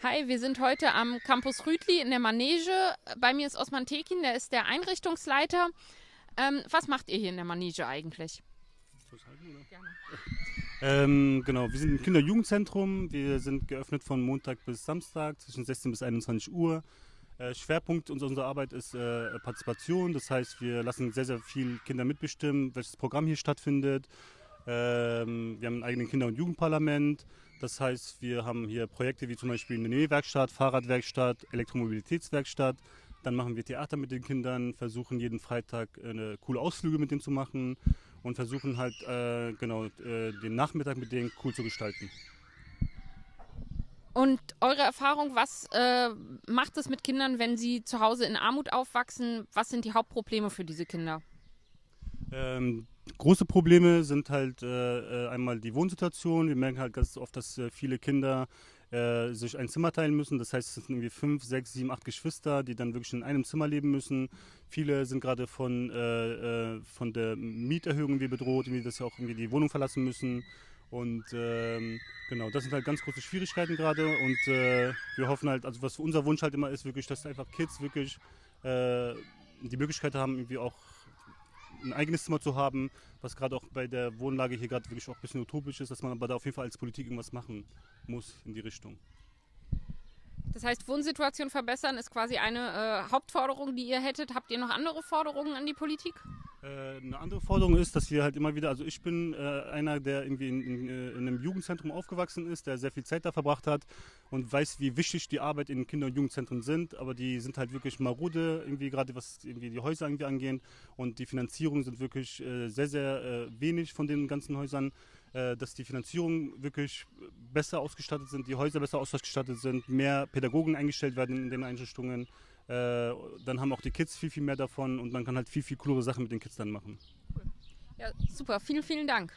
Hi, wir sind heute am Campus Rütli in der Manege. Bei mir ist Osman Tekin, der ist der Einrichtungsleiter. Ähm, was macht ihr hier in der Manege eigentlich? Ähm, genau, wir sind im Kinder-Jugendzentrum. Wir sind geöffnet von Montag bis Samstag zwischen 16 bis 21 Uhr. Äh, Schwerpunkt unserer Arbeit ist äh, Partizipation. Das heißt, wir lassen sehr, sehr viel Kinder mitbestimmen, welches Programm hier stattfindet. Ähm, wir haben ein eigenes Kinder- und Jugendparlament. Das heißt, wir haben hier Projekte wie zum Beispiel eine Nähwerkstatt, Fahrradwerkstatt, Elektromobilitätswerkstatt. Dann machen wir Theater mit den Kindern, versuchen jeden Freitag eine coole Ausflüge mit denen zu machen und versuchen halt äh, genau äh, den Nachmittag mit denen cool zu gestalten. Und eure Erfahrung, was äh, macht es mit Kindern, wenn sie zu Hause in Armut aufwachsen? Was sind die Hauptprobleme für diese Kinder? Ähm, große Probleme sind halt äh, äh, einmal die Wohnsituation. Wir merken halt ganz oft, dass äh, viele Kinder äh, sich ein Zimmer teilen müssen. Das heißt, es sind irgendwie fünf, sechs, sieben, acht Geschwister, die dann wirklich in einem Zimmer leben müssen. Viele sind gerade von, äh, äh, von der Mieterhöhung irgendwie bedroht, irgendwie, dass sie auch irgendwie die Wohnung verlassen müssen. Und ähm, genau, das sind halt ganz große Schwierigkeiten gerade. Und wir hoffen halt, also was unser Wunsch halt immer ist, wirklich, dass einfach Kids wirklich die Möglichkeit haben, irgendwie auch ein eigenes Zimmer zu haben, was gerade auch bei der Wohnlage hier gerade wirklich auch ein bisschen utopisch ist, dass man aber da auf jeden Fall als Politik irgendwas machen muss in die Richtung. Das heißt, Wohnsituation verbessern ist quasi eine äh, Hauptforderung, die ihr hättet. Habt ihr noch andere Forderungen an die Politik? Äh, eine andere Forderung ist, dass wir halt immer wieder, also ich bin äh, einer, der irgendwie in, in, äh, in, einem Jugendzentrum aufgewachsen ist, der sehr viel Zeit da verbracht hat und weiß, wie wichtig die Arbeit in Kinder- und Jugendzentren sind, aber die sind halt wirklich marode, irgendwie gerade was irgendwie die Häuser irgendwie angeht. Und die Finanzierung sind wirklich äh, sehr, sehr äh, wenig von den ganzen Häusern. Dass die Finanzierung wirklich besser ausgestattet sind, die Häuser besser ausgestattet sind, mehr Pädagogen eingestellt werden in den Einrichtungen, äh, dann haben auch die Kids viel, viel mehr davon und man kann halt viel, viel coolere Sachen mit den Kids dann machen. Ja, super. Vielen, vielen Dank.